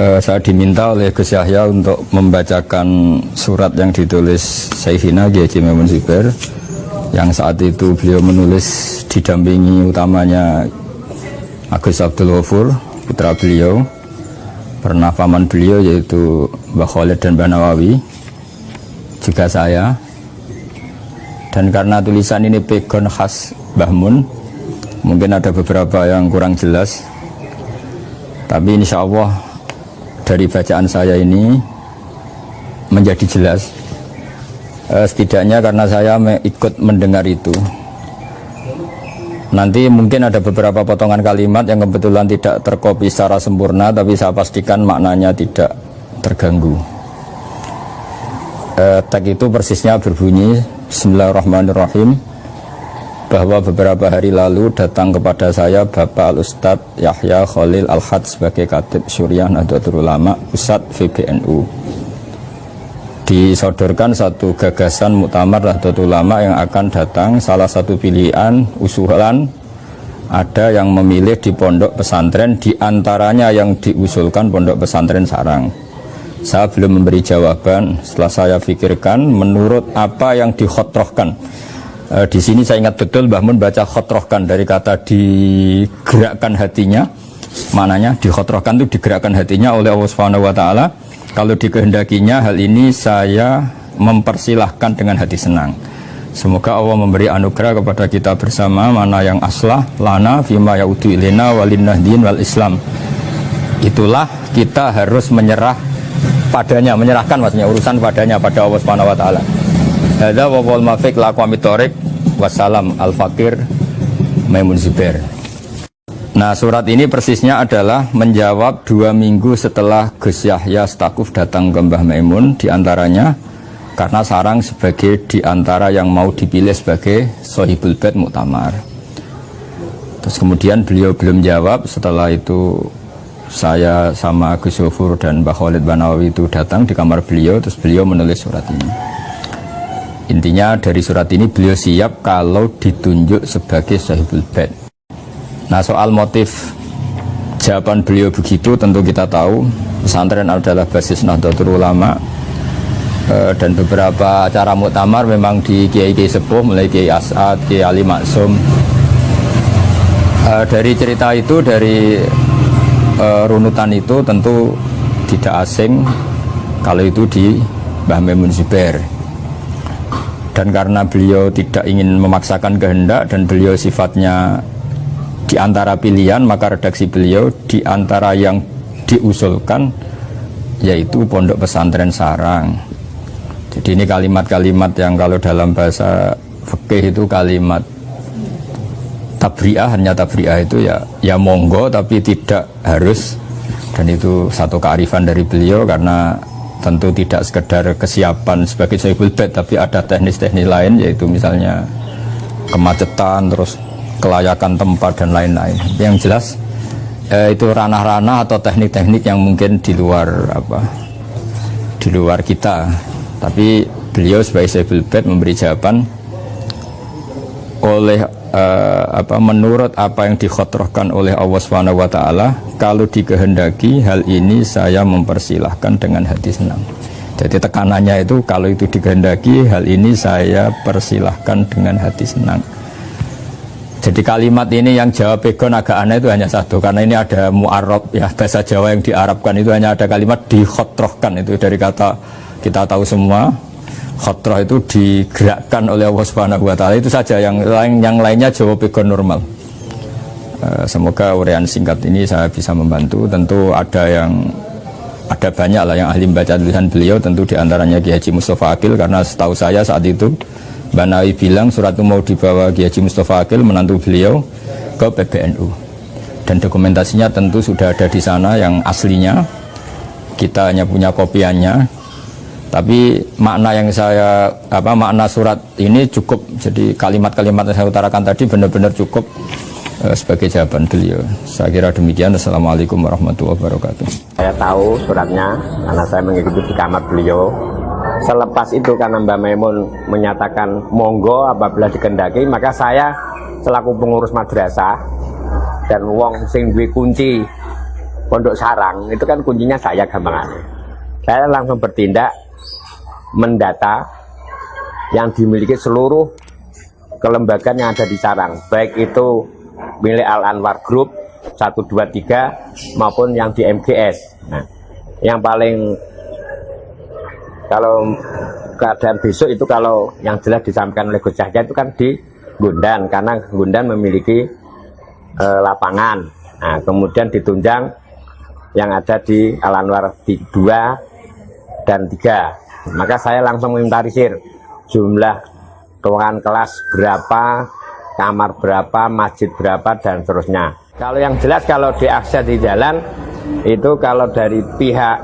Eh, saya diminta oleh Gus Yahya untuk membacakan surat yang ditulis Sayyidina Kiai Zubair yang saat itu beliau menulis didampingi utamanya Agus Abdul Ghafur putra beliau pernah paman beliau yaitu Mbah Khalid dan Mbah Nawawi juga saya. Dan karena tulisan ini pegon khas Mbah Mun mungkin ada beberapa yang kurang jelas tapi insya Allah dari bacaan saya ini menjadi jelas eh, setidaknya karena saya ikut mendengar itu. Nanti mungkin ada beberapa potongan kalimat yang kebetulan tidak terkopi secara sempurna tapi saya pastikan maknanya tidak terganggu. Eh, tag itu persisnya berbunyi Bismillahirrahmanirrahim bahwa beberapa hari lalu datang kepada saya Bapak Al-Ustadz Yahya Khalil Al-Had sebagai Katib Syuriah Nahdlatul Ulama Pusat VBNU disodorkan satu gagasan muktamar Nahdlatul Ulama yang akan datang. Salah satu pilihan usulan ada yang memilih di pondok pesantren di antaranya yang diusulkan pondok pesantren Sarang. Saya belum memberi jawaban. Setelah saya pikirkan menurut apa yang dikhotrohkan e, di sini saya ingat betul Mbah Mun baca khotrohkan dari kata digerakkan hatinya. Mananya dikhotrohkan itu digerakkan hatinya oleh Allah Subhanahu wa taala. Kalau dikehendakinya hal ini saya mempersilahkan dengan hati senang. Semoga Allah memberi anugerah kepada kita bersama mana yang aslah lana fima yaudu ilina walinnahdin wal islam. Itulah kita harus menyerah padanya menyerahkan maksudnya urusan padanya pada Allah Subhanahu wa taala Hadza wa wal mafiq laqwami torik wassalam al fakir Maimun Zubair. Nah surat ini persisnya adalah menjawab dua minggu setelah Gus Yahya Stakuf datang ke Mbah Maimun di antaranya karena sarang sebagai di antara yang mau dipilih sebagai Sohibul Bed Muktamar. Terus kemudian beliau belum jawab setelah itu saya sama Gus Yofur dan Mbah Khalid Banawi itu datang di kamar beliau terus beliau menulis surat ini. Intinya dari surat ini beliau siap kalau ditunjuk sebagai sahibul bed. Nah soal motif jawaban beliau begitu tentu kita tahu pesantren adalah basis Nahdlatul Ulama e, dan beberapa acara muktamar memang di Kiai Kiai Sepuh mulai Kiai As'ad, Kiai Ali Maksum. E, dari cerita itu dari e, runutan itu tentu tidak asing kalau itu di Mbah Memun Zubair dan karena beliau tidak ingin memaksakan kehendak dan beliau sifatnya di antara pilihan maka redaksi beliau di antara yang diusulkan yaitu pondok pesantren sarang. Jadi ini kalimat-kalimat yang kalau dalam bahasa fikih itu kalimat tabriah hanya tabriah itu ya ya monggo tapi tidak harus. Dan itu satu kearifan dari beliau karena tentu tidak sekedar kesiapan sebagai sohibul bed tapi ada teknis-teknis lain yaitu misalnya kemacetan terus kelayakan tempat dan lain-lain. Yang jelas eh, itu ranah-ranah atau teknik-teknik yang mungkin di luar apa di luar kita. Tapi beliau sebagai sohibul bed memberi jawaban oleh uh, apa menurut apa yang dikhotrohkan oleh Allah Subhanahu wa taala kalau dikehendaki hal ini saya mempersilahkan dengan hati senang. Jadi tekanannya itu kalau itu dikehendaki hal ini saya persilahkan dengan hati senang. Jadi kalimat ini yang jawab pegon agak aneh itu hanya satu karena ini ada mu'arab ya bahasa Jawa yang diarabkan itu hanya ada kalimat dikhotrohkan itu dari kata kita tahu semua khotroh itu digerakkan oleh Allah Subhanahu wa taala. Itu saja yang lain yang lainnya jawab pegon normal. Uh, semoga urian singkat ini saya bisa membantu. Tentu ada yang ada banyak lah yang ahli membaca tulisan beliau. Tentu di antaranya Ki Haji Mustafa Akil karena setahu saya saat itu Banawi bilang surat itu mau dibawa Ki Haji Mustafa Akil menantu beliau ke PBNU dan dokumentasinya tentu sudah ada di sana yang aslinya. Kita hanya punya kopiannya tapi makna yang saya apa makna surat ini cukup. Jadi kalimat-kalimat yang saya utarakan tadi benar-benar cukup uh, sebagai jawaban beliau. Saya kira demikian. Assalamualaikum warahmatullahi wabarakatuh. Saya tahu suratnya karena saya mengikuti di kamar beliau. Selepas itu karena Mbak Maimun menyatakan monggo apabila dikendaki maka saya selaku pengurus madrasah dan wong sing kunci pondok sarang itu kan kuncinya saya gampang saya langsung bertindak mendata yang dimiliki seluruh kelembagaan yang ada di sarang. Baik itu milik Al Anwar Group 123 maupun yang di MGS nah yang paling kalau keadaan besok itu kalau yang jelas disampaikan oleh Gus Yahya itu kan di Gundan karena Gundan memiliki e, lapangan. Nah kemudian ditunjang yang ada di Al Anwar 2 dan 3 maka saya langsung menginventarisir jumlah ruangan kelas berapa kamar berapa masjid berapa dan seterusnya. Kalau yang jelas kalau diakses di jalan itu kalau dari pihak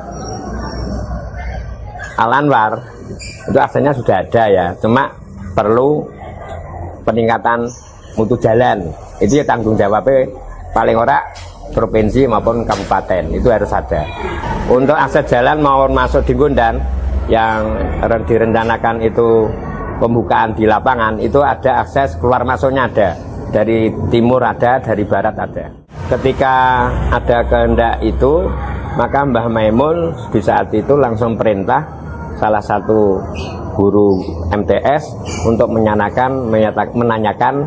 Al Anwar itu aksesnya sudah ada ya. Cuma perlu peningkatan mutu jalan. Itu ya tanggung jawabnya paling ora provinsi maupun kabupaten. Itu harus ada. Untuk akses jalan maupun masuk di Gondan yang direncanakan itu pembukaan di lapangan itu ada akses keluar masuknya ada. Dari timur ada dari barat ada. Ketika ada kehendak itu maka Mbah Maimun di saat itu langsung perintah salah satu guru MTS untuk menanyakan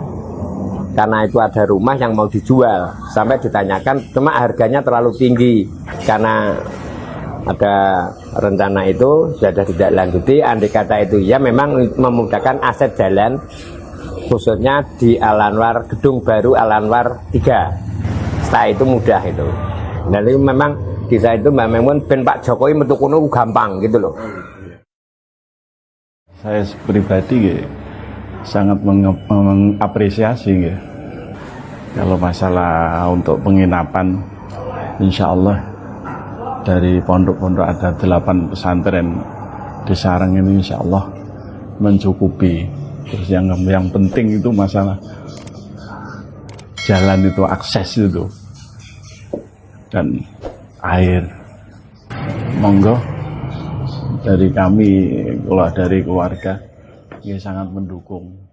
karena itu ada rumah yang mau dijual. Sampai ditanyakan cuma harganya terlalu tinggi karena ada rencana itu sudah tidak lanjuti andai kata itu ya memang memudahkan aset jalan khususnya di Alanwar gedung baru Alanwar 3 setelah itu mudah itu. Dan itu memang bisa itu Memun ben Pak Jokowi metukuno gampang gitu loh. Saya pribadi gitu sangat mengapresiasi ya. Kalau masalah untuk penginapan, insya Allah dari pondok-pondok ada delapan pesantren di sarang ini insya Allah mencukupi. Terus yang yang penting itu masalah jalan itu akses itu dan air. Monggo dari kami, kalau dari keluarga, ya sangat mendukung